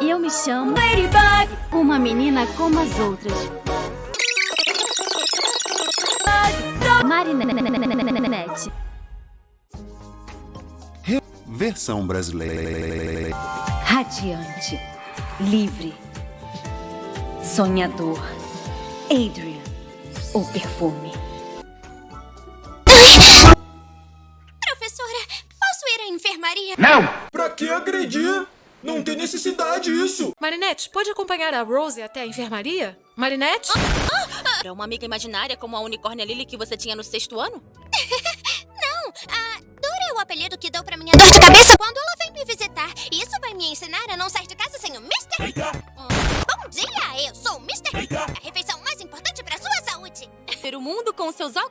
E eu me chamo Ladybug, uma menina como as outras. Marinette. Versão brasileira. Radiante, livre, sonhador. Adrian, o perfume. Professora, posso ir à enfermaria? Pra que agredir? Não tem necessidade isso! Marinette, pode acompanhar a Rose até a enfermaria? Marinette? Ah, ah, ah. É uma amiga imaginária como a unicórnia Lily que você tinha no sexto ano? Não, a Dora é o apelido que deu pra minha dor de cabeça quando ela vem me visitar. Isso vai me ensinar a não sair de casa sem o Mr. Hum, bom dia, eu sou o Mr. Hum, a refeição mais importante pra sua saúde. Ver o mundo com seus óculos.